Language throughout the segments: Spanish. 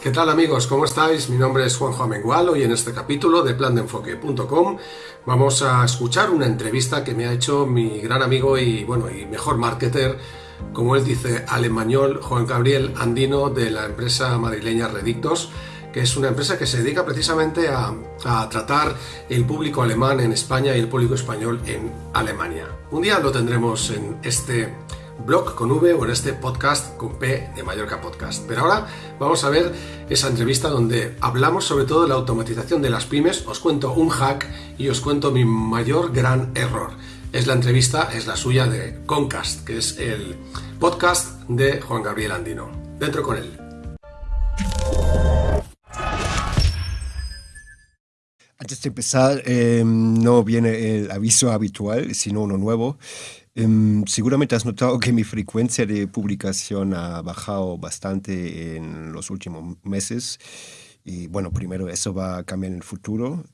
¿Qué tal amigos? ¿Cómo estáis? Mi nombre es Juanjo Amengualo y en este capítulo de plandeenfoque.com vamos a escuchar una entrevista que me ha hecho mi gran amigo y bueno y mejor marketer, como él dice, alemañol Juan Gabriel Andino de la empresa madrileña Redictos, que es una empresa que se dedica precisamente a, a tratar el público alemán en España y el público español en Alemania. Un día lo tendremos en este blog con V o en este podcast con P de Mallorca Podcast. Pero ahora vamos a ver esa entrevista donde hablamos sobre todo de la automatización de las pymes, os cuento un hack y os cuento mi mayor gran error. Es la entrevista, es la suya de Concast, que es el podcast de Juan Gabriel Andino. Dentro con él. Antes de empezar, eh, no viene el aviso habitual, sino uno nuevo. Um, seguramente has notado que mi frecuencia de publicación ha bajado bastante en los últimos meses. Y bueno, primero eso va a cambiar en el futuro.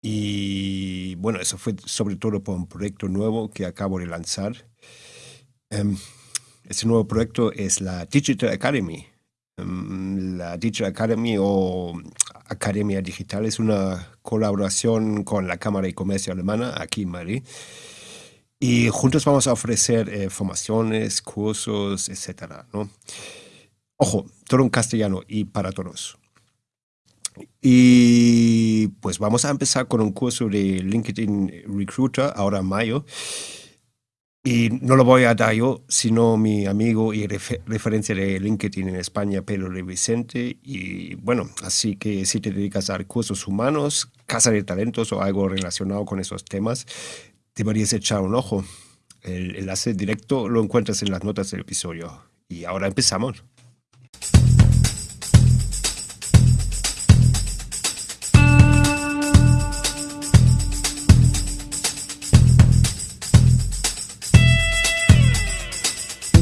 Y bueno, eso fue sobre todo por un proyecto nuevo que acabo de lanzar. Um, ese nuevo proyecto es la Digital Academy. Um, la Digital Academy o Academia Digital es una colaboración con la Cámara de Comercio Alemana aquí en Madrid y juntos vamos a ofrecer eh, formaciones, cursos, etcétera, ¿no? Ojo, todo en castellano y para todos. Y pues vamos a empezar con un curso de LinkedIn Recruiter ahora en mayo. Y no lo voy a dar yo, sino mi amigo y referencia de LinkedIn en España, Pedro de Vicente. Y bueno, así que si te dedicas a recursos humanos, casa de talentos o algo relacionado con esos temas, deberías echar un ojo. El enlace directo lo encuentras en las notas del episodio. Y ahora empezamos.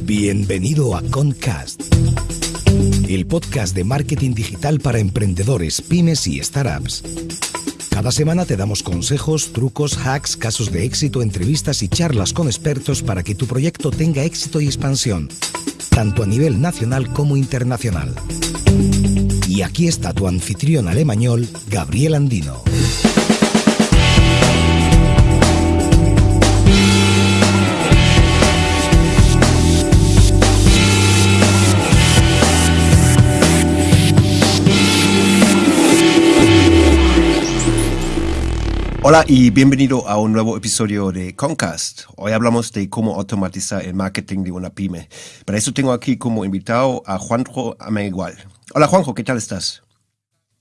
Bienvenido a Concast, el podcast de marketing digital para emprendedores, pymes y startups. Cada semana te damos consejos, trucos, hacks, casos de éxito, entrevistas y charlas con expertos para que tu proyecto tenga éxito y expansión, tanto a nivel nacional como internacional. Y aquí está tu anfitrión alemañol, Gabriel Andino. Hola y bienvenido a un nuevo episodio de Concast. Hoy hablamos de cómo automatizar el marketing de una pyme. Para eso tengo aquí como invitado a Juanjo Ameigual. Hola Juanjo, ¿qué tal estás?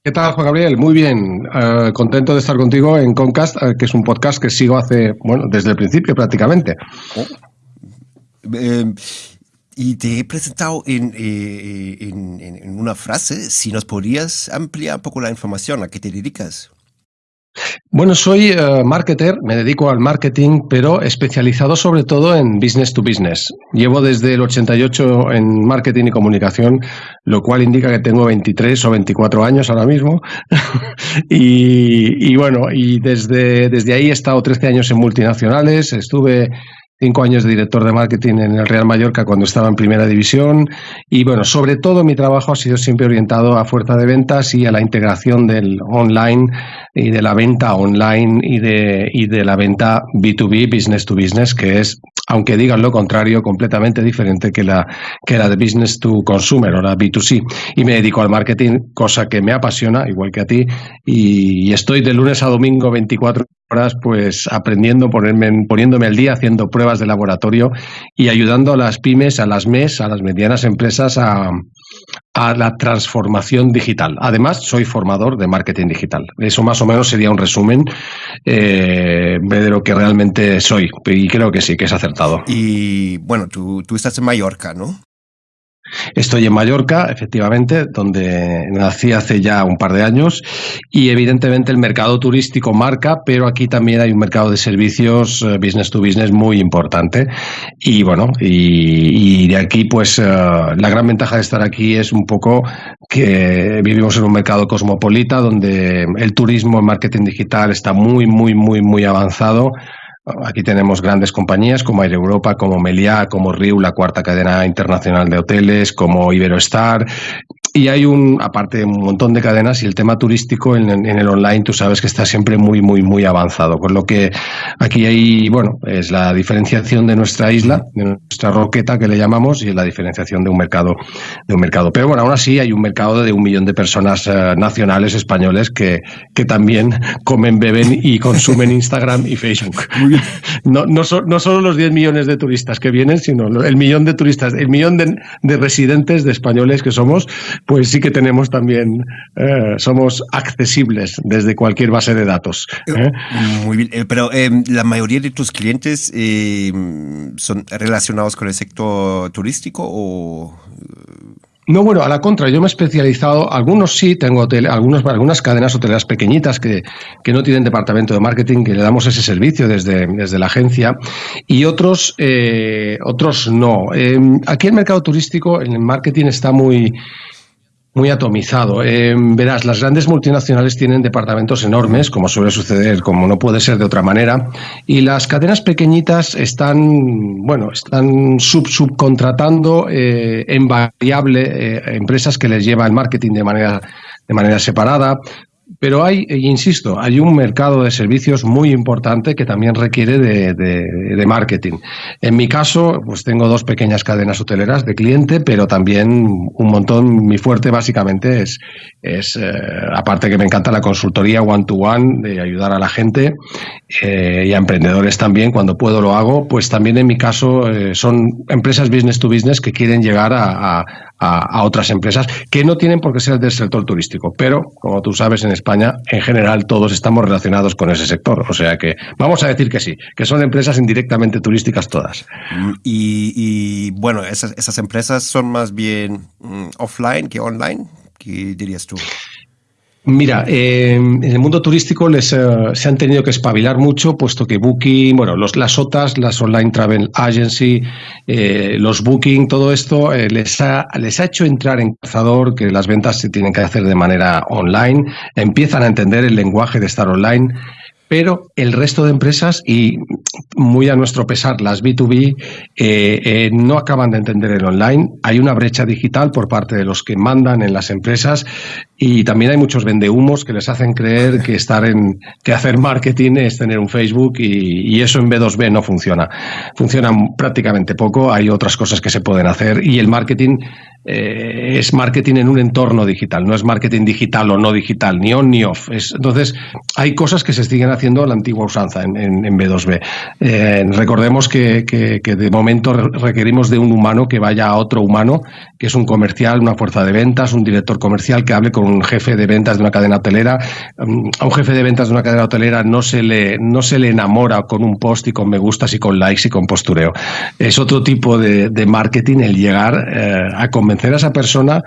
¿Qué tal, Juan Gabriel? Muy bien. Uh, contento de estar contigo en Concast, uh, que es un podcast que sigo hace, bueno, desde el principio prácticamente. Oh. Eh, y te he presentado en, eh, en, en, una frase. Si nos podrías ampliar un poco la información, ¿a qué te dedicas? Bueno, soy uh, marketer, me dedico al marketing, pero especializado sobre todo en business to business. Llevo desde el 88 en marketing y comunicación, lo cual indica que tengo 23 o 24 años ahora mismo. y, y, bueno, y desde, desde ahí he estado 13 años en multinacionales, estuve cinco años de director de marketing en el Real Mallorca cuando estaba en primera división y bueno, sobre todo mi trabajo ha sido siempre orientado a fuerza de ventas y a la integración del online y de la venta online y de, y de la venta B2B, business to business, que es, aunque digan lo contrario, completamente diferente que la, que la de business to consumer o la B2C. Y me dedico al marketing, cosa que me apasiona, igual que a ti, y, y estoy de lunes a domingo 24 pues aprendiendo, ponerme, poniéndome al día, haciendo pruebas de laboratorio y ayudando a las pymes, a las MES, a las medianas empresas a, a la transformación digital. Además, soy formador de marketing digital. Eso más o menos sería un resumen eh, de lo que realmente soy. Y creo que sí, que es acertado. Y bueno, tú, tú estás en Mallorca, ¿no? Estoy en Mallorca, efectivamente, donde nací hace ya un par de años y evidentemente el mercado turístico marca, pero aquí también hay un mercado de servicios eh, business to business muy importante. Y bueno, y, de aquí pues uh, la gran ventaja de estar aquí es un poco que vivimos en un mercado cosmopolita donde el turismo, el marketing digital está muy, muy, muy, muy avanzado Aquí tenemos grandes compañías como Air Europa, como Meliá, como Riu, la cuarta cadena internacional de hoteles, como Iberostar. Y hay un, aparte, un montón de cadenas y el tema turístico en, en, el online, tú sabes que está siempre muy, muy, muy avanzado. Con lo que aquí hay, bueno, es la diferenciación de nuestra isla, de nuestra roqueta que le llamamos, y la diferenciación de un mercado, de un mercado. Pero bueno, aún así hay un mercado de un millón de personas eh, nacionales españoles que, que también comen, beben y consumen Instagram y Facebook. No, no, so, no solo los 10 millones de turistas que vienen, sino el millón de turistas, el millón de, de residentes de españoles que somos, pues sí que tenemos también, eh, somos accesibles desde cualquier base de datos. ¿eh? Muy bien, eh, pero eh, la mayoría de tus clientes eh, son relacionados con el sector turístico o... No, bueno, a la contra, yo me he especializado, algunos sí, tengo hotel, algunos, algunas cadenas hoteleras pequeñitas que, que, no tienen departamento de marketing, que le damos ese servicio desde, desde la agencia, y otros, eh, otros no. Eh, aquí el mercado turístico, el marketing está muy, muy atomizado. Eh, verás, las grandes multinacionales tienen departamentos enormes, como suele suceder, como no puede ser de otra manera, y las cadenas pequeñitas están, bueno, están sub subcontratando eh, en variable eh, empresas que les lleva el marketing de manera de manera separada, pero hay, insisto, hay un mercado de servicios muy importante que también requiere de, marketing. En mi caso, pues tengo dos pequeñas cadenas hoteleras de cliente, pero también un montón, mi fuerte básicamente es, es eh, aparte que me encanta la consultoría one-to-one, -one, de ayudar a la gente eh, y a emprendedores también, cuando puedo lo hago, pues también en mi caso eh, son empresas business to business que quieren llegar a, a, otras empresas que no tienen por qué ser del sector turístico, pero como tú sabes en España en general todos estamos relacionados con ese sector, o sea que vamos a decir que sí, que son empresas indirectamente turísticas todas. Y, y bueno, esas, esas, empresas son más bien mm, offline que online, ¿qué dirías tú? Mira, eh, en el mundo turístico les, eh, se han tenido que espabilar mucho, puesto que Booking, bueno, los, las OTAs, las Online Travel Agency, eh, los Booking, todo esto eh, les, ha, les ha hecho entrar en cazador que las ventas se tienen que hacer de manera online, empiezan a entender el lenguaje de estar online pero el resto de empresas, y muy a nuestro pesar, las B2B, eh, eh, no acaban de entender el online. Hay una brecha digital por parte de los que mandan en las empresas y también hay muchos vendehumos que les hacen creer que estar en, que hacer marketing es tener un Facebook y, y eso en B2B no funciona. Funciona prácticamente poco, hay otras cosas que se pueden hacer y el marketing eh, es marketing en un entorno digital, no es marketing digital o no digital, ni on ni off. Es, entonces, hay cosas que se siguen haciendo a la antigua usanza en, en, en B2B. Eh, recordemos que, que, de momento requerimos de un humano que vaya a otro humano, que es un comercial, una fuerza de ventas, un director comercial que hable con un jefe de ventas de una cadena hotelera. Um, a un jefe de ventas de una cadena hotelera no se, le, no se le enamora con un post y con me gustas y con likes y con postureo. Es otro tipo de, de marketing el llegar eh, a convencer convencer a esa persona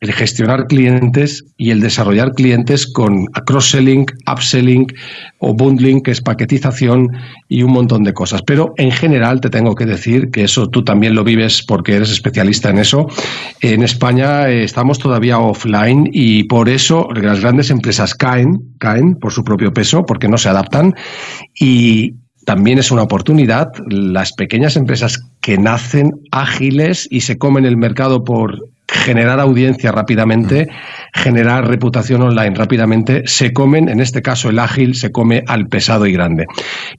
el gestionar clientes y el desarrollar clientes con cross-selling, upselling o bundling, que es paquetización y un montón de cosas. Pero en general te tengo que decir que eso tú también lo vives porque eres especialista en eso. En España eh, estamos todavía offline y por eso las grandes empresas caen, caen por su propio peso porque no se adaptan y, también es una oportunidad. Las pequeñas empresas que nacen ágiles y se comen el mercado por generar audiencia rápidamente, generar reputación online rápidamente, se comen, en este caso el ágil se come al pesado y grande.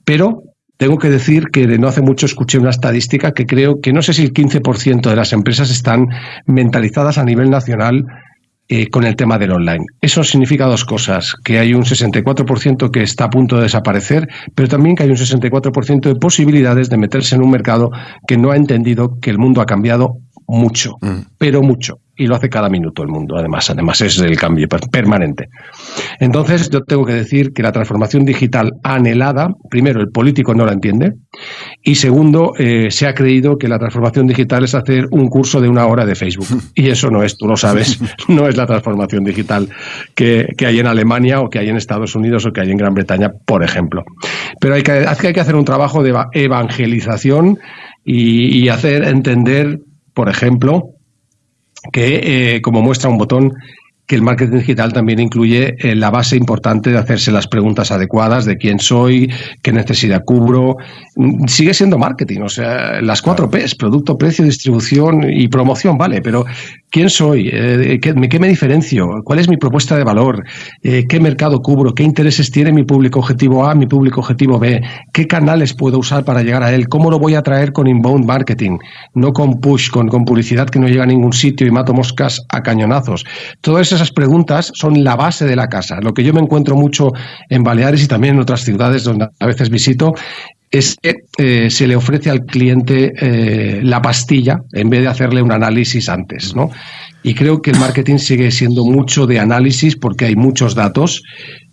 Pero tengo que decir que no hace mucho escuché una estadística que creo que no sé si el 15% de las empresas están mentalizadas a nivel nacional eh, con el tema del online. Eso significa dos cosas, que hay un 64% que está a punto de desaparecer, pero también que hay un 64% de posibilidades de meterse en un mercado que no ha entendido que el mundo ha cambiado mucho, mm. pero mucho. Y lo hace cada minuto el mundo, además. Además es el cambio permanente. Entonces, yo tengo que decir que la transformación digital anhelada, primero, el político no la entiende, y segundo, eh, se ha creído que la transformación digital es hacer un curso de una hora de Facebook. Y eso no es, tú lo sabes, no es la transformación digital que, que hay en Alemania o que hay en Estados Unidos o que hay en Gran Bretaña, por ejemplo. Pero hay que, hay que hacer un trabajo de evangelización y, y hacer entender por ejemplo, que, eh, como muestra un botón, que el marketing digital también incluye eh, la base importante de hacerse las preguntas adecuadas de quién soy, qué necesidad cubro. Mm, sigue siendo marketing, o sea, las cuatro P's, producto, precio, distribución y promoción, vale, pero ¿quién soy? Eh, ¿qué, me diferencio? ¿Cuál es mi propuesta de valor? Eh, ¿Qué mercado cubro? ¿Qué intereses tiene mi público objetivo A, mi público objetivo B? ¿Qué canales puedo usar para llegar a él? ¿Cómo lo voy a traer con inbound marketing? No con push, con, con publicidad que no llega a ningún sitio y mato moscas a cañonazos. Esas preguntas son la base de la casa. Lo que yo me encuentro mucho en Baleares y también en otras ciudades donde a veces visito es que eh, se le ofrece al cliente eh, la pastilla en vez de hacerle un análisis antes, ¿no? Y creo que el marketing sigue siendo mucho de análisis porque hay muchos datos,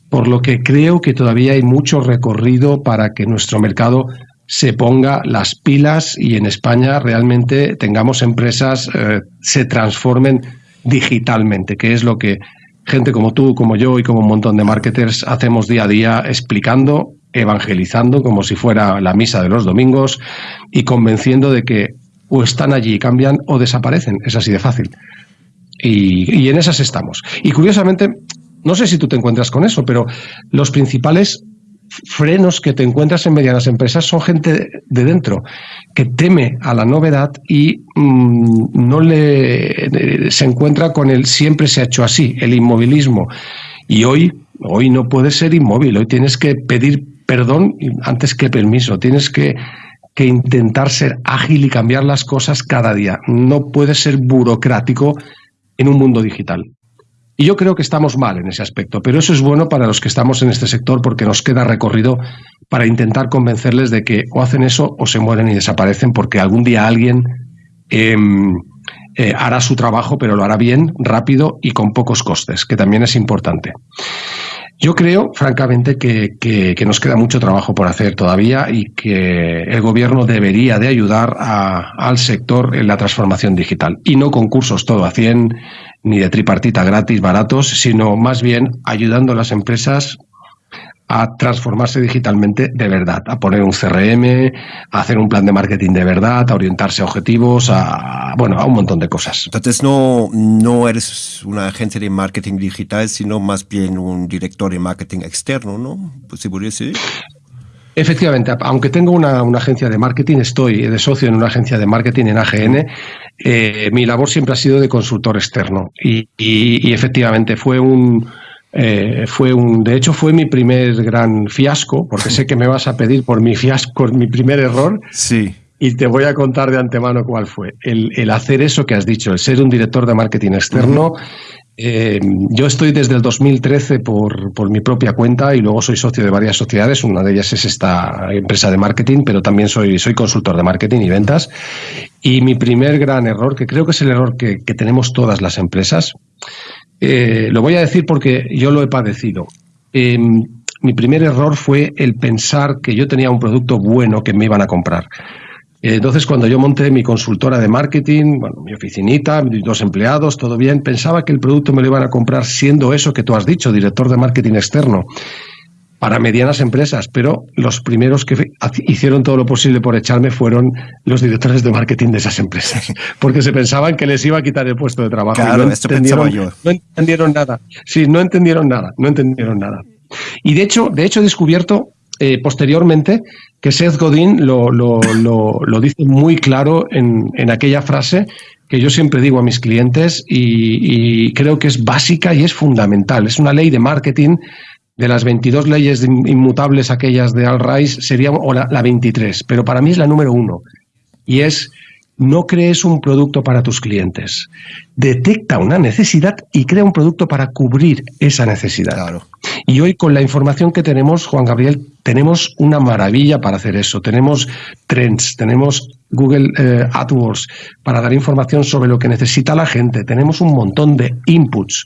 por lo que creo que todavía hay mucho recorrido para que nuestro mercado se ponga las pilas y en España realmente tengamos empresas, eh, se transformen digitalmente, que es lo que gente como tú, como yo y como un montón de marketers hacemos día a día explicando, evangelizando como si fuera la misa de los domingos y convenciendo de que o están allí y cambian o desaparecen. Es así de fácil. Y, y en esas estamos. Y curiosamente, no sé si tú te encuentras con eso, pero los principales frenos que te encuentras en medianas empresas son gente de dentro que teme a la novedad y mm, no le se encuentra con el siempre se ha hecho así, el inmovilismo. Y hoy, hoy no puedes ser inmóvil, hoy tienes que pedir perdón antes que permiso, tienes que, que intentar ser ágil y cambiar las cosas cada día. No puedes ser burocrático en un mundo digital. Y yo creo que estamos mal en ese aspecto, pero eso es bueno para los que estamos en este sector porque nos queda recorrido para intentar convencerles de que o hacen eso o se mueren y desaparecen porque algún día alguien em, eh, hará su trabajo, pero lo hará bien, rápido y con pocos costes, que también es importante. Yo creo, francamente, que, que, nos queda mucho trabajo por hacer todavía y que el gobierno debería de ayudar al sector en la transformación digital. Y no concursos todo a 100, ni de tripartita gratis, baratos, sino más bien ayudando a las empresas a transformarse digitalmente de verdad, a poner un CRM, a hacer un plan de marketing de verdad, a orientarse a objetivos, a bueno, a un montón de cosas. Entonces no, no eres una agencia de marketing digital, sino más bien un director de marketing externo, ¿no? Pues, ¿Se podría decir? Efectivamente, aunque tengo una, agencia de marketing, estoy de socio en una agencia de marketing en AGN. Eh, mi labor siempre ha sido de consultor externo y, efectivamente fue un, eh, fue un, de hecho fue mi primer gran fiasco, porque sé que me vas a pedir por mi fiasco, mi primer error. Sí. Y te voy a contar de antemano cuál fue. El, hacer eso que has dicho, el ser un director de marketing externo, eh, yo estoy desde el 2013 por, por, mi propia cuenta y luego soy socio de varias sociedades. Una de ellas es esta empresa de marketing, pero también soy, soy consultor de marketing y ventas. Y mi primer gran error, que creo que es el error que, tenemos todas las empresas, eh, lo voy a decir porque yo lo he padecido. Em, mi primer error fue el pensar que yo tenía un producto bueno que me iban a comprar. Entonces, cuando yo monté mi consultora de marketing, bueno, mi oficinita, mis dos empleados, todo bien, pensaba que el producto me lo iban a comprar siendo eso que tú has dicho, director de marketing externo, para medianas empresas, pero los primeros que hicieron todo lo posible por echarme fueron los directores de marketing de esas empresas, porque se pensaban que les iba a quitar el puesto de trabajo. Claro, no, entendieron, yo. no entendieron nada. Sí, no entendieron nada, no entendieron nada. Y de hecho, de hecho he descubierto eh, posteriormente que Seth Godin lo, lo, lo, dice muy claro en, en, aquella frase que yo siempre digo a mis clientes y, creo que es básica y es fundamental. Es una ley de marketing de las 22 leyes inmutables aquellas de Al Rice, sería o la, la 23, pero para mí es la número uno. Y es no crees un producto para tus clientes. Detecta una necesidad y crea un producto para cubrir esa necesidad. Claro. Y hoy con la información que tenemos, Juan Gabriel, tenemos una maravilla para hacer eso. Tenemos trends, tenemos Google eh, AdWords para dar información sobre lo que necesita la gente. Tenemos un montón de inputs,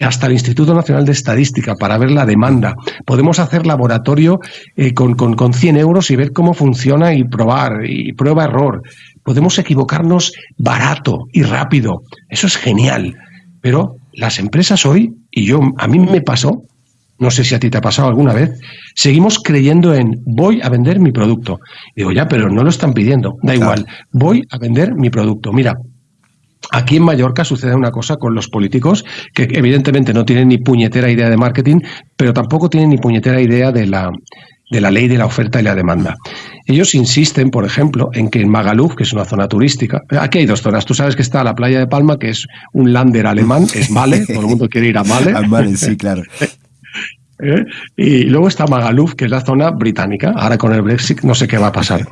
hasta el Instituto Nacional de Estadística para ver la demanda. Podemos hacer laboratorio eh, con, con, con 100 euros y ver cómo funciona y probar, y prueba-error. Podemos equivocarnos barato y rápido. Eso es genial. Pero las empresas hoy, y yo a mí me pasó, no sé si a ti te ha pasado alguna vez, seguimos creyendo en voy a vender mi producto. Digo, ya, pero no lo están pidiendo, da igual, voy a vender mi producto. Mira, Aquí en Mallorca sucede una cosa con los políticos que evidentemente no tienen ni puñetera idea de marketing, pero tampoco tienen ni puñetera idea de la, de la ley de la oferta y la demanda. Ellos insisten, por ejemplo, en que en Magaluf, que es una zona turística, aquí hay dos zonas. Tú sabes que está la playa de Palma, que es un lander alemán, es Male, todo el mundo quiere ir a Male. A Male, sí, claro. ¿eh? Y luego está Magaluf, que es la zona británica. Ahora con el Brexit no sé qué va a pasar.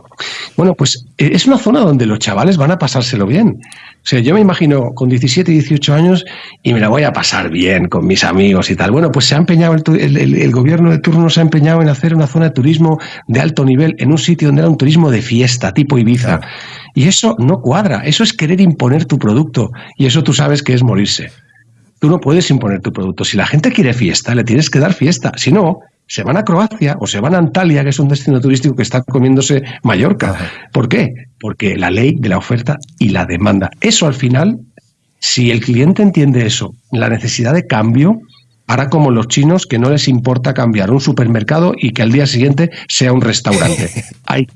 Bueno, pues eh, es una zona donde los chavales van a pasárselo bien. O sea, yo me imagino con 17, 18 años y me la voy a pasar bien con mis amigos y tal. Bueno, pues se ha empeñado, el, el, gobierno de turno se ha empeñado en hacer una zona de turismo de alto nivel en un sitio donde era un turismo de fiesta, tipo Ibiza. Y eso no cuadra, eso es querer imponer tu producto. Y eso tú sabes que es morirse. Tú no puedes imponer tu producto. Si la gente quiere fiesta, le tienes que dar fiesta. Si no, se van a Croacia o se van a Antalya, que es un destino turístico que está comiéndose Mallorca. ¿Por qué? Porque la ley de la oferta y la demanda. Eso al final, si el cliente entiende eso, la necesidad de cambio, hará como los chinos que no les importa cambiar un supermercado y que al día siguiente sea un restaurante. Hay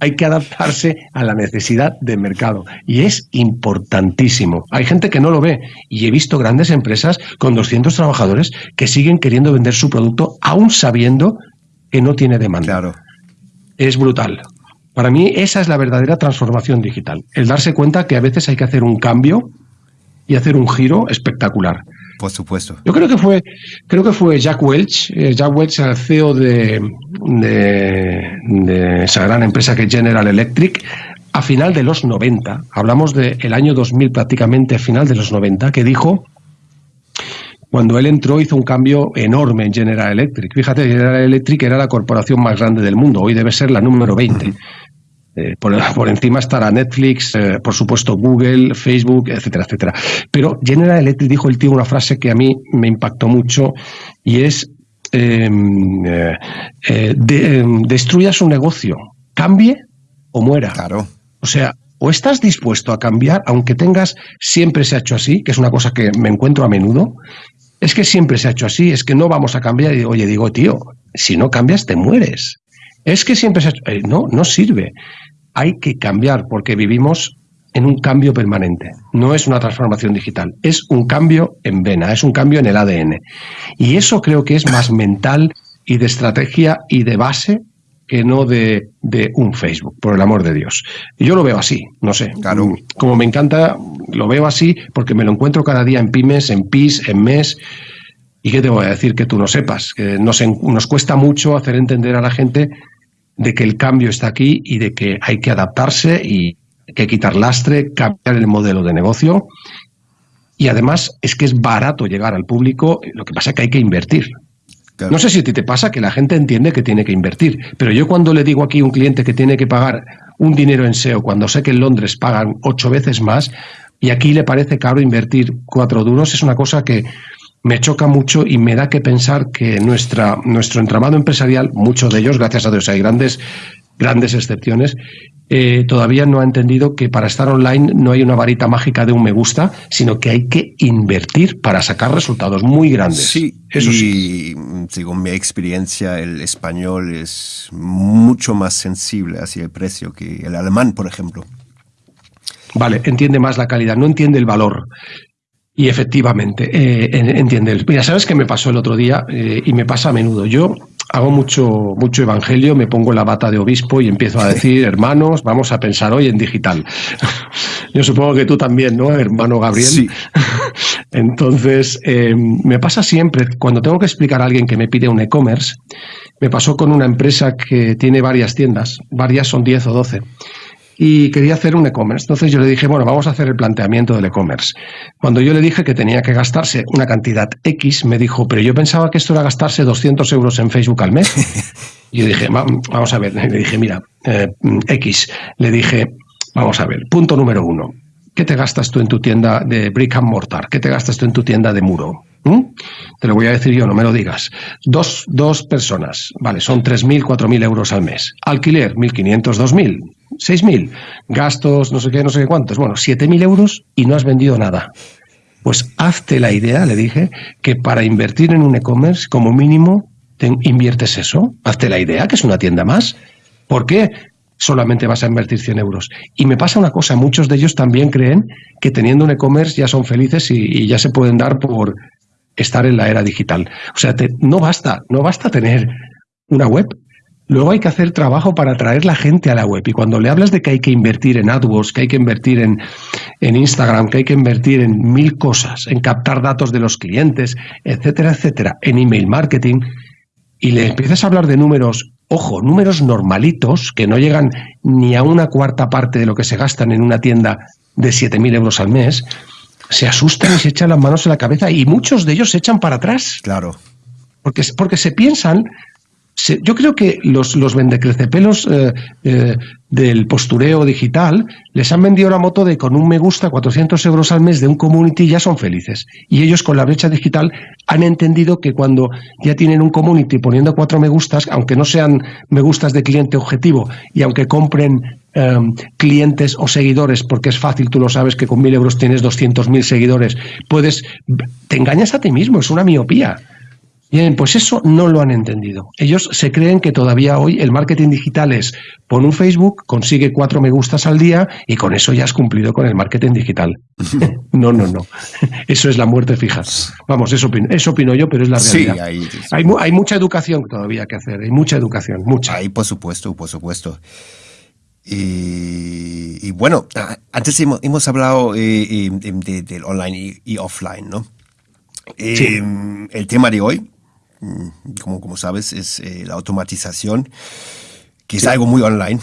hay que adaptarse a la necesidad de mercado. Y es importantísimo. Hay gente que no lo ve. Y he visto grandes empresas con 200 trabajadores que siguen queriendo vender su producto aún sabiendo que no tiene demanda. Claro. Es brutal. Para mí esa es la verdadera transformación digital. El darse cuenta que a veces hay que hacer un cambio y hacer un giro espectacular. Por supuesto. Yo creo que fue, creo que fue Jack Welch, eh, Jack Welch, el CEO de, de, esa gran empresa que es General Electric, a final de los 90, hablamos del año 2000 prácticamente, a final de los 90, que dijo, cuando él entró hizo un cambio enorme en General Electric. Fíjate, General Electric era la corporación más grande del mundo, hoy debe ser la número 20. Eh, por, encima estará Netflix, eh, por supuesto Google, Facebook, etcétera, etcétera. Pero General Electric dijo el tío una frase que a mí me impactó mucho y es em, eh, em, destruya su negocio, cambie o muera. Claro. O sea, o estás dispuesto a cambiar, aunque tengas, siempre se ha hecho así, que es una cosa que me encuentro a menudo, es que siempre se ha hecho así, es que no vamos a cambiar. Y oye, digo, tío, si no cambias, te mueres. Es que siempre se... Eh, no, no sirve. Hay que cambiar porque vivimos en un cambio permanente. No es una transformación digital, es un cambio en vena, es un cambio en el ADN. Y eso creo que es más mental y de estrategia y de base que no de, de, un Facebook, por el amor de Dios. Yo lo veo así, no sé. Claro. Como me encanta, lo veo así porque me lo encuentro cada día en pymes, en PIS, en MES. ¿Y qué te voy a decir que tú no sepas? Que nos, nos cuesta mucho hacer entender a la gente de que el cambio está aquí y de que hay que adaptarse y hay que quitar lastre, cambiar el modelo de negocio. Y además es que es barato llegar al público, lo que pasa es que hay que invertir. No sé si a ti te pasa que la gente entiende que tiene que invertir, pero yo cuando le digo aquí a un cliente que tiene que pagar un dinero en SEO, cuando sé que en Londres pagan ocho veces más, y aquí le parece caro invertir cuatro duros, es una cosa que, me choca mucho y me da que pensar que nuestra, nuestro entramado empresarial, muchos de ellos, gracias a Dios hay grandes, grandes excepciones, eh, todavía no ha entendido que para estar online no hay una varita mágica de un me gusta, sino que hay que invertir para sacar resultados muy grandes. Sí, eso sí. Según mi experiencia, el español es mucho más sensible hacia el precio que el alemán, por ejemplo. Vale, entiende más la calidad, no entiende el valor. Y efectivamente, eh, entiende. Mira, ¿sabes qué me pasó el otro día? Eh, y me pasa a menudo. Yo hago mucho, mucho evangelio, me pongo la bata de obispo y empiezo a decir, hermanos, vamos a pensar hoy en digital. Yo supongo que tú también, ¿no, hermano Gabriel? Sí. Entonces, eh, me pasa siempre, cuando tengo que explicar a alguien que me pide un e-commerce, me pasó con una empresa que tiene varias tiendas, varias son 10 o 12 y quería hacer un e-commerce. Entonces yo le dije, bueno, vamos a hacer el planteamiento del e-commerce. Cuando yo le dije que tenía que gastarse una cantidad X, me dijo, pero yo pensaba que esto era gastarse 200 euros en Facebook al mes. Y yo dije, vamos a ver, le dije, mira, eh, X, le dije, vamos a ver, punto número uno, ¿qué te gastas tú en tu tienda de brick and mortar? ¿Qué te gastas tú en tu tienda de muro? ¿Mm? Te lo voy a decir yo, no me lo digas. Dos, dos personas, vale, son 3.000, 4.000 euros al mes. Alquiler, 1.500, 2.000. 6.000, gastos, no sé qué, no sé qué cuántos. Bueno, 7.000 euros y no has vendido nada. Pues hazte la idea, le dije, que para invertir en un e-commerce, como mínimo, te inviertes eso. Hazte la idea, que es una tienda más. ¿Por qué? solamente vas a invertir 100 euros. Y me pasa una cosa, muchos de ellos también creen que teniendo un e-commerce ya son felices y, ya se pueden dar por estar en la era digital. O sea, no basta, no basta tener una web. Luego hay que hacer trabajo para atraer la gente a la web. Y cuando le hablas de que hay que invertir en AdWords, que hay que invertir en, en Instagram, que hay que invertir en mil cosas, en captar datos de los clientes, etcétera, etcétera, en email marketing, y le empiezas a hablar de números, ojo, números normalitos, que no llegan ni a una cuarta parte de lo que se gastan en una tienda de 7.000 euros al mes, se asustan y se echan las manos en la cabeza y muchos de ellos se echan para atrás. Claro. Porque, porque se piensan yo creo que los, los vendecrecepelos eh, eh, del postureo digital les han vendido la moto de con un me gusta 400 euros al mes de un community ya son felices. Y ellos con la brecha digital han entendido que cuando ya tienen un community poniendo cuatro me gustas, aunque no sean me gustas de cliente objetivo y aunque compren em, clientes o seguidores, porque es fácil, tú lo sabes que con mil euros tienes 200.000 seguidores, puedes, te engañas a ti mismo, es una miopía. Bien, pues eso no lo han entendido. Ellos se creen que todavía hoy el marketing digital es pon un Facebook, consigue cuatro me gustas al día y con eso ya has cumplido con el marketing digital. no, no, no. Eso es la muerte fija. Vamos, eso opino, eso opino yo, pero es la realidad. Sí, hay, hay, mucha educación todavía que hacer, hay mucha educación, mucha. Ahí, por supuesto, por supuesto. Y, bueno, antes hemos, hablado eh, eh, del online y, offline, ¿no? Eh, el tema de hoy como, como sabes, es eh, la automatización, que es algo muy online.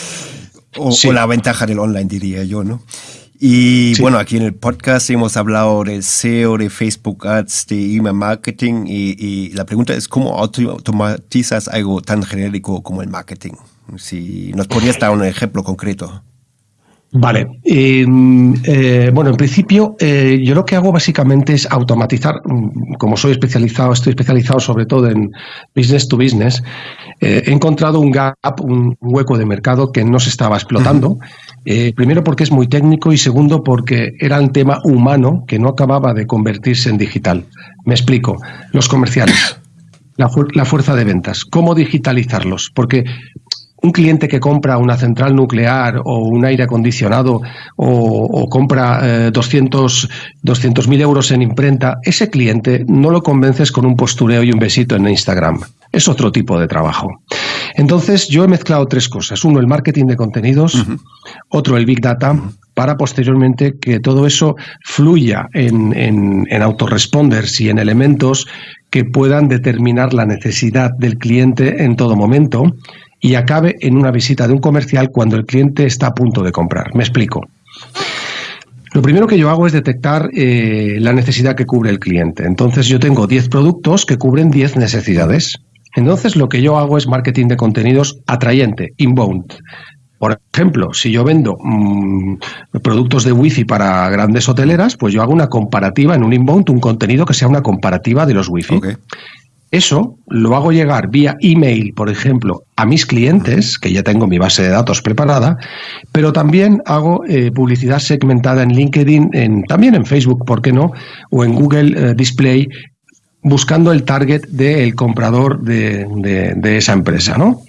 o, la ventaja del online, diría yo, ¿no? Y bueno, aquí en el podcast hemos hablado del SEO, de Facebook Ads, de email marketing y, la pregunta es cómo automatizas algo tan genérico como el marketing. Si nos podrías dar un ejemplo concreto. Vale. Em, eh, bueno, en principio, eh, yo lo que hago básicamente es automatizar, mm, como soy especializado, estoy especializado sobre todo en business to business, eh, he encontrado un gap, un hueco de mercado que no se estaba explotando. primero porque es muy técnico y segundo porque era un tema humano que no acababa de convertirse en digital. Me explico. Los comerciales. La, la, fuerza de ventas. ¿Cómo digitalizarlos? Porque un cliente que compra una central nuclear o un aire acondicionado o, compra 200 eh, mil euros en imprenta, ese cliente no lo convences con un postureo y un besito en Instagram. Es otro tipo de trabajo. Entonces, yo he mezclado tres cosas. Uno, el marketing de contenidos, otro, el Big Data, para posteriormente que todo eso fluya en, en, en autoresponders y en elementos que puedan determinar la necesidad del cliente en todo momento y acabe en una visita de un comercial cuando el cliente está a punto de comprar. Me explico. Lo primero que yo hago es detectar eh, la necesidad que cubre el cliente. Entonces yo tengo 10 productos que cubren 10 necesidades. Entonces lo que yo hago es marketing de contenidos atrayente, inbound. Por ejemplo, si yo vendo mm, productos de wifi para grandes hoteleras, pues yo hago una comparativa en un inbound, un contenido que sea una comparativa de los wifi. Eso lo hago llegar vía email, por ejemplo, a mis clientes, que ya tengo mi base de datos preparada, pero también hago eh, publicidad segmentada en LinkedIn, en, también en Facebook, ¿por qué no? O en Google eh, Display, buscando el target del comprador de, de, esa empresa, ¿no?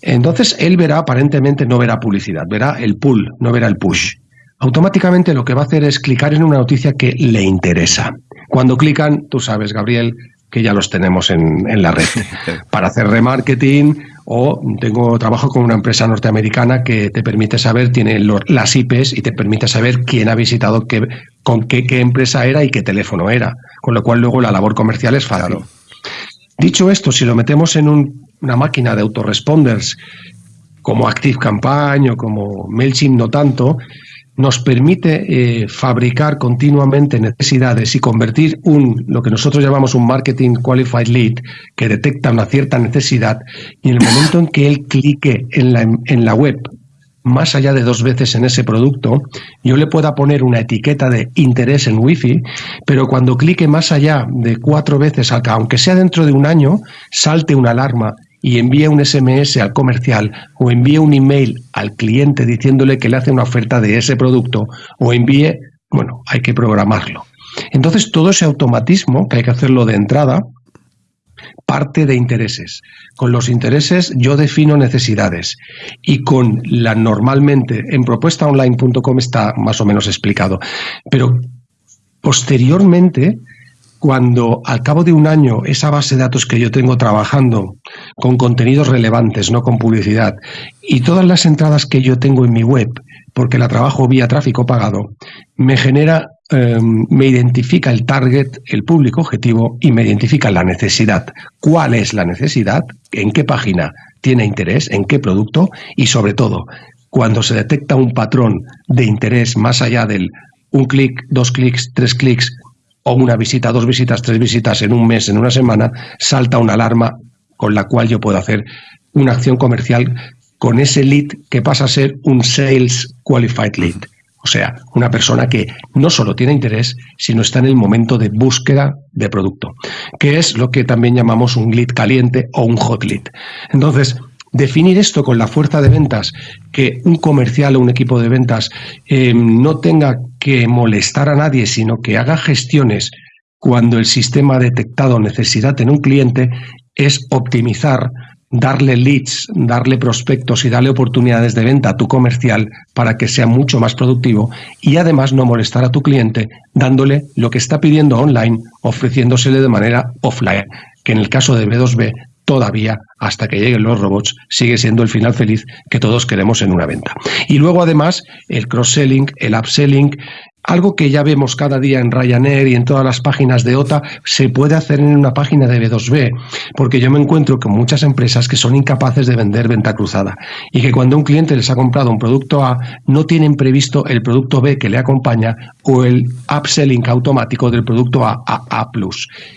Entonces él verá, aparentemente no verá publicidad, verá el pull, no verá el push. Automáticamente lo que va a hacer es clicar en una noticia que le interesa. Cuando clican, tú sabes, Gabriel, que ya los tenemos en, la red. Para hacer remarketing o tengo trabajo con una empresa norteamericana que te permite saber, tiene las IPs y te permite saber quién ha visitado, qué, con qué, qué, empresa era y qué teléfono era. Con lo cual luego la labor comercial es fácil. Dicho esto, si lo metemos en una máquina de autoresponders como Active Campaign o como MailChimp no tanto, nos permite eh, fabricar continuamente necesidades y convertir un lo que nosotros llamamos un marketing qualified lead que detecta una cierta necesidad y en el momento en que él clique en la, en la web más allá de dos veces en ese producto, yo le pueda poner una etiqueta de interés en Wi-Fi, pero cuando clique más allá de cuatro veces, aunque sea dentro de un año, salte una alarma y envíe un SMS al comercial o envíe un email al cliente diciéndole que le hace una oferta de ese producto o envíe, bueno, hay que programarlo. Entonces todo ese automatismo, que hay que hacerlo de entrada, parte de intereses. Con los intereses yo defino necesidades y con la normalmente en propuestaonline.com está más o menos explicado. Pero posteriormente, cuando al cabo de un año esa base de datos que yo tengo trabajando con contenidos relevantes, no con publicidad, y todas las entradas que yo tengo en mi web, porque la trabajo vía tráfico pagado, me genera Em, me identifica el target, el público objetivo y me identifica la necesidad. ¿Cuál es la necesidad? ¿En qué página tiene interés? ¿En qué producto? Y sobre todo, cuando se detecta un patrón de interés más allá del un clic, dos clics, tres clics o una visita, dos visitas, tres visitas en un mes, en una semana, salta una alarma con la cual yo puedo hacer una acción comercial con ese lead que pasa a ser un sales qualified lead. O sea, una persona que no solo tiene interés, sino está en el momento de búsqueda de producto, que es lo que también llamamos un lead caliente o un hot lead. Entonces, definir esto con la fuerza de ventas, que un comercial o un equipo de ventas eh, no tenga que molestar a nadie, sino que haga gestiones cuando el sistema ha detectado necesidad en un cliente, es optimizar darle leads, darle prospectos y darle oportunidades de venta a tu comercial para que sea mucho más productivo y además no molestar a tu cliente dándole lo que está pidiendo online, ofreciéndosele de manera offline, que en el caso de B2B todavía hasta que lleguen los robots sigue siendo el final feliz que todos queremos en una venta. Y luego además el cross-selling, el upselling, algo que ya vemos cada día en Ryanair y en todas las páginas de OTA, se puede hacer en una página de B2B, porque yo me encuentro con muchas empresas que son incapaces de vender venta cruzada y que cuando un cliente les ha comprado un producto A, no tienen previsto el producto B que le acompaña o el upselling automático del producto A a A+.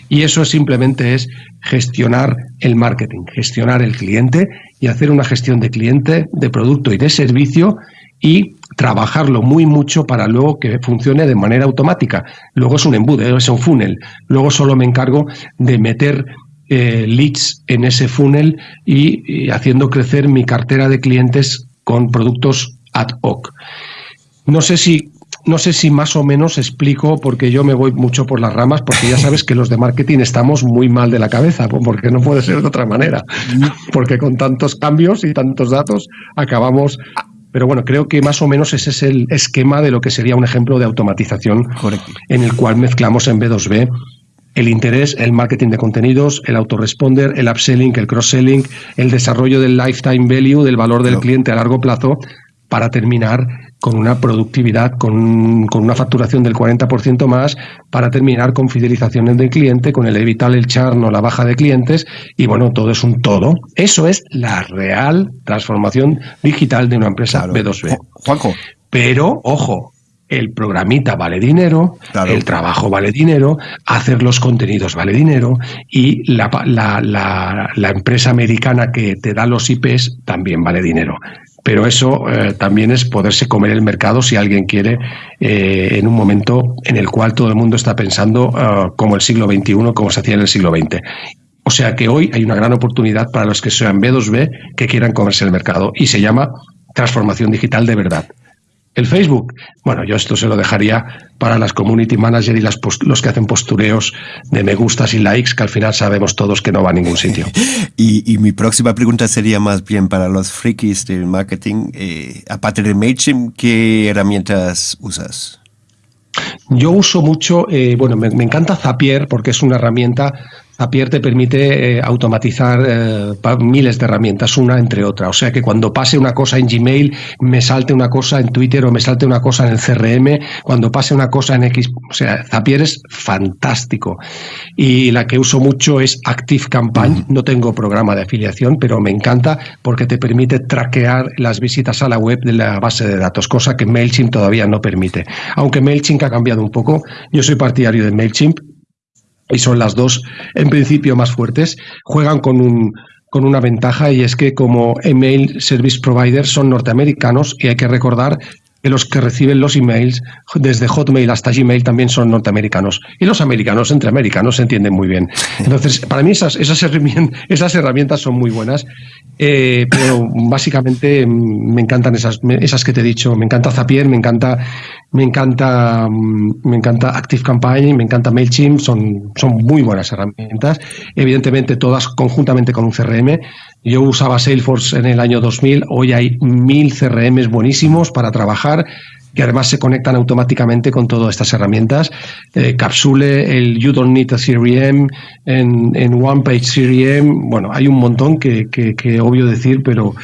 Y eso simplemente es gestionar el marketing, gestionar el cliente y hacer una gestión de cliente, de producto y de servicio y trabajarlo muy mucho para luego que funcione de manera automática. Luego es un embudo, es un funnel. Luego solo me encargo de meter eh, leads en ese funnel y, haciendo crecer mi cartera de clientes con productos ad hoc. No sé si no sé si más o menos explico, porque yo me voy mucho por las ramas, porque ya sabes que los de marketing estamos muy mal de la cabeza, porque no puede ser de otra manera, porque con tantos cambios y tantos datos acabamos pero bueno, creo que más o menos ese es el esquema de lo que sería un ejemplo de automatización en el cual mezclamos en B2B el interés, el marketing de contenidos, el autoresponder, el upselling, el cross-selling, el desarrollo del lifetime value, del valor del cliente a largo plazo, para terminar con una productividad, con, con una facturación del 40% más, para terminar con fidelizaciones del cliente, con el evitar el churn o la baja de clientes, y bueno, todo es un todo. Eso es la real transformación digital de una empresa B2B. Juanjo. Pero, ojo, el programita vale dinero, el trabajo vale dinero, hacer los contenidos vale dinero y la, la, la, la, empresa americana que te da los IPs también vale dinero pero eso eh, también es poderse comer el mercado si alguien quiere eh, en un momento en el cual todo el mundo está pensando ah, como el siglo XXI, como se hacía en el siglo XX. O sea que hoy hay una gran oportunidad para los que sean B2B que quieran comerse el mercado y se llama transformación digital de verdad. El Facebook, bueno, yo esto se lo dejaría para las community managers y las los que hacen postureos de me gustas y likes, que al final sabemos todos que no va a ningún sitio. y, mi próxima pregunta sería más bien para los frikis del marketing. Eh, aparte de MailChimp, ¿qué herramientas usas? Yo uso mucho, eh, bueno, me, encanta Zapier porque es una herramienta Zapier te permite eh, automatizar eh, miles de herramientas, una entre otra. O sea que cuando pase una cosa en Gmail, me salte una cosa en Twitter o me salte una cosa en el CRM, cuando pase una cosa en X. O sea, Zapier es fantástico. Y la que uso mucho es Active Campaign. No tengo programa de afiliación, pero me encanta porque te permite traquear las visitas a la web de la base de datos, cosa que MailChimp todavía no permite. Aunque MailChimp ha cambiado un poco, yo soy partidario de MailChimp y son las dos en principio más fuertes, juegan con un con una ventaja y es que como email service providers son norteamericanos y hay que recordar que los que reciben los emails desde Hotmail hasta Gmail también son norteamericanos. Y los americanos entre americanos se entienden muy bien. Entonces, para mí esas, esas, herramientas, esas herramientas son muy buenas, eh, pero básicamente mm, me encantan esas, esas que te he dicho. Me encanta Zapier, me encanta me encanta, mm, me encanta Active Campaign, me encanta MailChimp, son, son muy buenas herramientas. Evidentemente, todas conjuntamente con un CRM. Yo usaba Salesforce en el año 2000, hoy hay mil CRMs buenísimos para trabajar que además se conectan automáticamente con todas estas herramientas. Eh, Capsule, el You Don't Need a CRM, en, en One Page CRM, bueno, hay un montón que, que, obvio decir, pero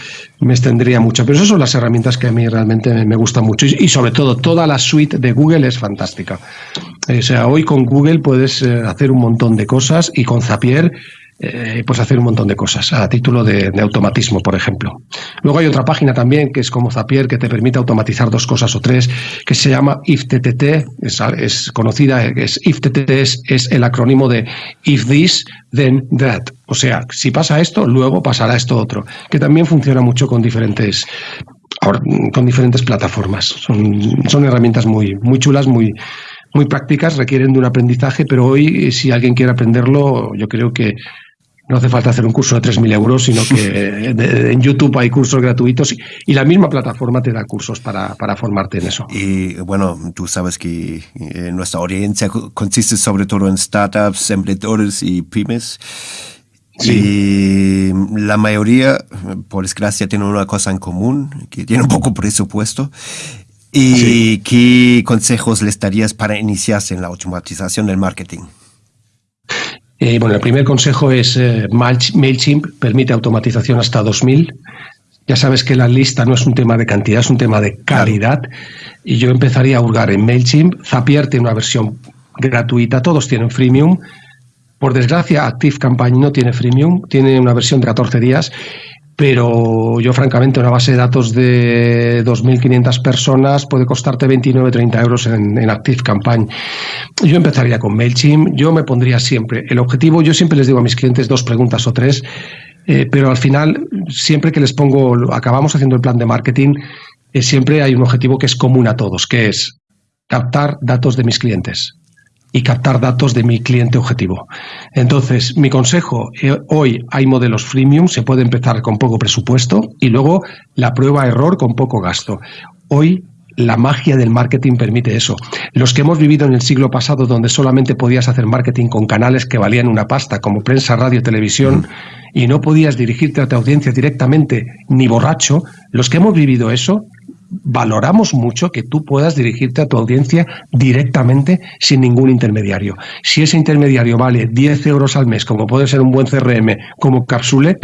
me extendría mucho. Pero esas son las herramientas que a mí realmente me gustan mucho y, sobre todo toda la suite de Google es fantástica. Eh, o sea, hoy con Google puedes eh, hacer un montón de cosas y con Zapier eh, pues hacer un montton de cosas a título de, automatismo, por ejemplo. Luego hay otra página también que es como Zapier que te permite automatizar dos cosas o tres que se llama IFTTT, es, conocida, es IFTTT es, es el acrónimo de If This, Then That. O sea, si pasa esto, luego pasará esto otro, que también funciona mucho con diferentes con diferentes plataformas. Son, son herramientas muy, muy chulas, muy, muy prácticas, requieren de un aprendizaje, pero hoy si alguien quiere aprenderlo, yo creo que no hace falta hacer un curso de 3.000 euros, sino que en YouTube hay cursos gratuitos y, la misma plataforma te da cursos para, formarte en eso. Y bueno, tú sabes que eh, nuestra audiencia consiste sobre todo en startups, emprendedores y pymes. Y la mayoría, por desgracia, tienen una cosa en común, que tienen poco presupuesto. ¿Y qué consejos les darías para iniciarse en la automatización del marketing? Eh, bueno, el primer consejo es eh, MailChimp permite automatización hasta 2000. Ya sabes que la lista no es un tema de cantidad, es un tema de calidad. Y yo empezaría a hurgar en MailChimp. Zapier tiene una versión gratuita, todos tienen freemium. Por desgracia, Active Campaign no tiene freemium, tiene una versión de 14 días pero yo francamente una base de datos de 2.500 personas puede costarte 29, 30 euros en, en, Active Campaign. Yo empezaría con MailChimp, yo me pondría siempre, el objetivo, yo siempre les digo a mis clientes dos preguntas o tres, eh, pero al final, siempre que les pongo, acabamos haciendo el plan de marketing, eh, siempre hay un objetivo que es común a todos, que es captar datos de mis clientes y captar datos de mi cliente objetivo. Entonces, mi consejo, eh, hoy hay modelos freemium, se puede empezar con poco presupuesto y luego la prueba error con poco gasto. Hoy la magia del marketing permite eso. Los que hemos vivido en el siglo pasado, donde solamente podías hacer marketing con canales que valían una pasta, como prensa, radio, televisión, y no podías dirigirte a tu audiencia directamente, ni borracho, los que hemos vivido eso, valoramos mucho que tú puedas dirigirte a tu audiencia directamente sin ningún intermediario. Si ese intermediario vale 10 euros al mes, como puede ser un buen CRM como Capsule,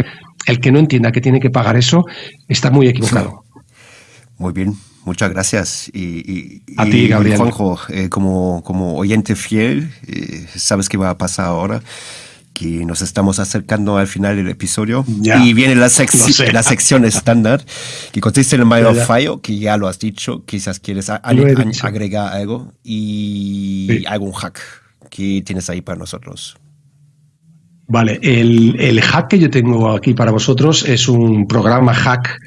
el que no entienda que tiene que pagar eso está muy equivocado. Muy bien, muchas gracias. Y, a ti, Gabriel. Juanjo, eh, como, como oyente fiel, eh, sabes qué va a pasar ahora que nos estamos acercando al final del episodio. Y viene la, la sección estándar que consiste en el mayor fallo, que ya lo has dicho, quizás quieres agregar algo y algún hack que tienes ahí para nosotros. Vale, el, el, hack que yo tengo aquí para vosotros es un programa hack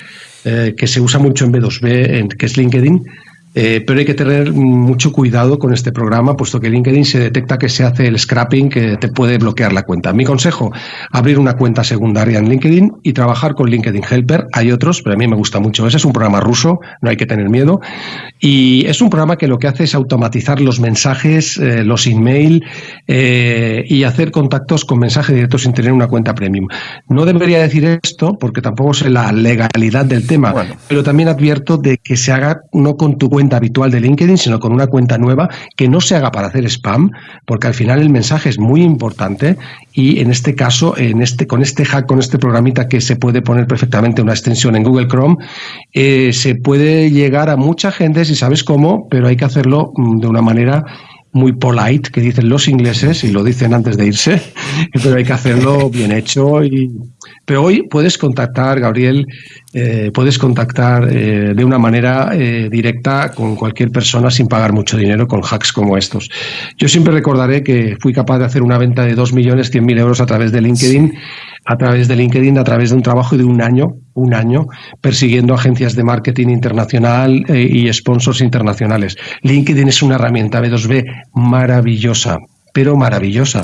eh, que se usa mucho en B2B, en, que es LinkedIn, eh, pero hay que tener mucho cuidado con este programa, puesto que LinkedIn se detecta que se hace el scrapping que te puede bloquear la cuenta. Mi consejo, abrir una cuenta secundaria en LinkedIn y trabajar con LinkedIn Helper. Hay otros, pero a mí me gusta mucho. Ese es un programa ruso, no hay que tener miedo. Y es un programa que lo que hace es automatizar los mensajes, eh, los email eh, y hacer contactos con mensajes directos sin tener una cuenta premium. No debería decir esto porque tampoco sé la legalidad del tema, pero también advierto de que se haga no con tu cuenta habitual de LinkedIn, sino con una cuenta nueva que no se haga para hacer spam, porque al final el mensaje es muy importante y en este caso, en este, con este hack, con este programita que se puede poner perfectamente una extensión en Google Chrome, eh, se puede llegar a mucha gente si sabes cómo, pero hay que hacerlo mm, de una manera muy polite, que dicen los ingleses, y lo dicen antes de irse, pero hay que hacerlo bien hecho. Y... Pero hoy puedes contactar, Gabriel, eh, puedes contactar eh, de una manera eh, directa con cualquier persona sin pagar mucho dinero con hacks como estos. Yo siempre recordaré que fui capaz de hacer una venta de 2.100.000 euros a través de LinkedIn a través de LinkedIn, a través de un trabajo de un año, un año, persiguiendo agencias de marketing internacional eh, y sponsors internacionales. LinkedIn es una herramienta B2B maravillosa, pero maravillosa.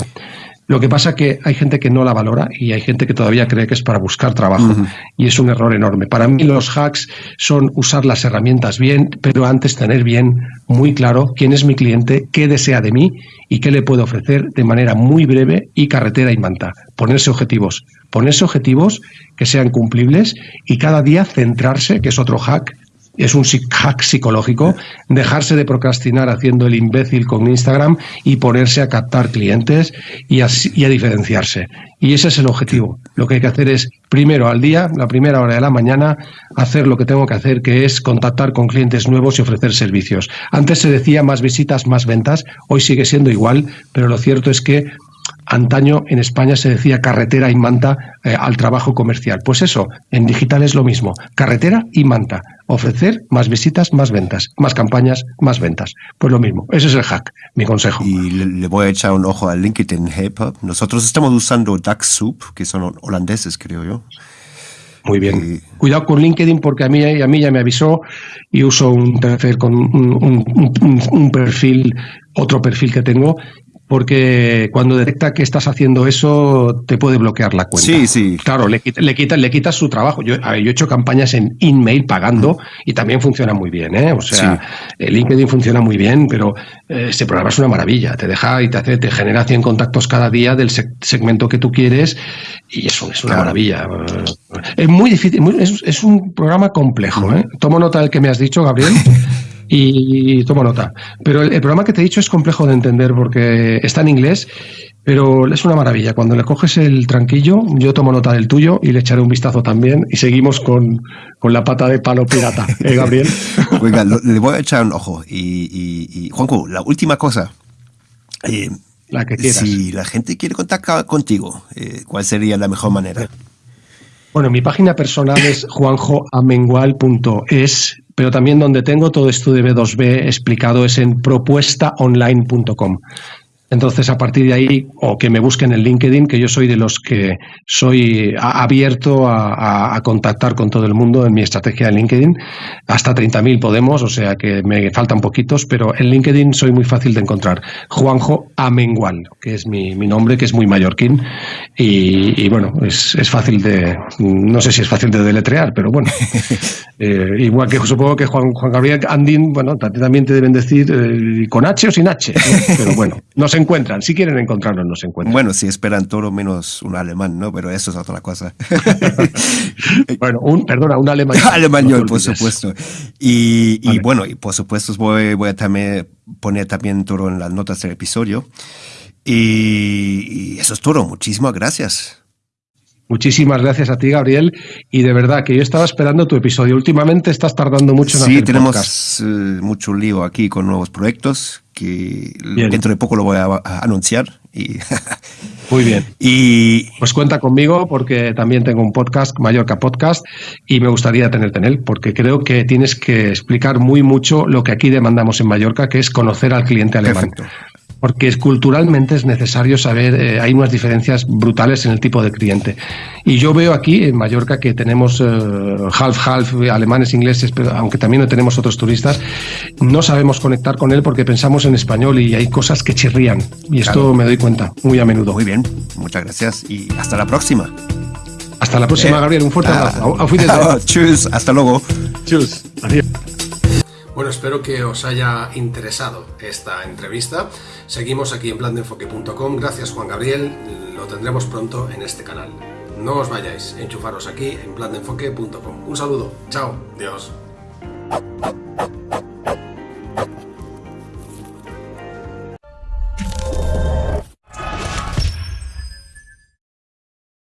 Lo que pasa que hay gente que no la valora y hay gente que todavía cree que es para buscar trabajo y es un error enorme. Para mí los hacks son usar las herramientas bien, pero antes tener bien muy claro quién es mi cliente, qué desea de mí y qué le puedo ofrecer de manera muy breve y carretera y manta. Ponerse objetivos, ponerse objetivos que sean cumplibles y cada día centrarse, que es otro hack, es un hack psicológico, dejarse de procrastinar haciendo el imbécil con Instagram y ponerse a captar clientes y a, y a, diferenciarse. Y ese es el objetivo. Lo que hay que hacer es, primero al día, la primera hora de la mañana, hacer lo que tengo que hacer, que es contactar con clientes nuevos y ofrecer servicios. Antes se decía más visitas, más ventas, hoy sigue siendo igual, pero lo cierto es que Antaño en España se decía carretera y manta eh, al trabajo comercial. Pues eso, en digital es lo mismo, carretera y manta. Ofrecer más visitas, más ventas, más campañas, más ventas. Pues lo mismo, ese es el hack, mi consejo. Y le, voy a echar un ojo a LinkedIn Helper. Nosotros estamos usando DuckSoup, que son holandeses, creo yo. Muy bien. Cuidado con LinkedIn porque a mí, a mí ya me avisó y uso un tercer con un, perfil, otro perfil que tengo porque cuando detecta que estás haciendo eso, te puede bloquear la cuenta. Sí, sí. Claro, le, le, le quitas su trabajo. Yo, yo, he hecho campañas en InMail pagando y también funciona muy bien, ¿eh? O sea, el LinkedIn funciona muy bien, pero eh, este programa es una maravilla. Te deja y te hace, te genera 100 contactos cada día del segmento que tú quieres y eso es una maravilla. Es muy difícil, es, es, un programa complejo, ¿eh? Tomo nota del que me has dicho, Gabriel. y tomo nota. Pero el, programa que te he dicho es complejo de entender porque está en inglés, pero es una maravilla. Cuando le coges el tranquillo, yo tomo nota del tuyo y le echaré un vistazo también y seguimos con, la pata de palo pirata, ¿eh, Gabriel? Le voy a echar un ojo. Y, y, Juanco, la última cosa. Eh, la que quieras. Si la gente quiere contactar contigo, eh, ¿cuál sería la mejor manera? Bueno, mi página personal es juanjoamengual.es pero también donde tengo todo esto de B2B explicado es en propuestaonline.com. Entonces, a partir de ahí, o que me busquen en LinkedIn, que yo soy de los que soy abierto a, contactar con todo el mundo en mi estrategia de LinkedIn. Hasta 30.000 podemos, o sea que me faltan poquitos, pero en LinkedIn soy muy fácil de encontrar. Juanjo Amengual, que es mi, nombre, que es muy mallorquín. Y, bueno, es, fácil de. No sé si es fácil de deletrear, pero bueno. Eh, igual que supongo que Juan, Juan Gabriel Andín, bueno, también te deben decir eh, con H o sin H. Pero bueno, no sé encuentran. Si quieren encontrarnos, nos encuentran. Bueno, si esperan todo menos un alemán, ¿no? Pero eso es otra cosa. bueno, un, perdona, un alemán. Alemán, por supuesto. Y, bueno, y por supuesto voy, voy a también poner también todo en las notas del episodio. y eso es todo. Muchísimas gracias. Muchísimas gracias a ti, Gabriel. Y de verdad que yo estaba esperando tu episodio. Últimamente estás tardando mucho en sí, tenemos eh, mucho lío aquí con nuevos proyectos que dentro de poco lo voy a, anunciar. Y Muy bien. Y pues cuenta conmigo porque también tengo un podcast, Mallorca Podcast, y me gustaría tenerte en él porque creo que tienes que explicar muy mucho lo que aquí demandamos en Mallorca, que es conocer al cliente alemán. Perfecto porque culturalmente es necesario saber, eh, hay unas diferencias brutales en el tipo de cliente. Y yo veo aquí en Mallorca que tenemos half-half, eh, alemanes, ingleses, pero aunque también no tenemos otros turistas, no sabemos conectar con él porque pensamos en español y hay cosas que chirrían. Y esto me doy cuenta muy a menudo. Muy bien, muchas gracias y hasta la próxima. Hasta la próxima, eh, Gabriel. Un fuerte ah, abrazo. Tschüss, hasta luego. Tschüss. Adiós. Bueno, espero que os haya interesado esta entrevista. Seguimos aquí en plandenfoque.com. Gracias Juan Gabriel. Lo tendremos pronto en este canal. No os vayáis, enchufaros aquí en plandenfoque.com. Un saludo. Chao. Dios.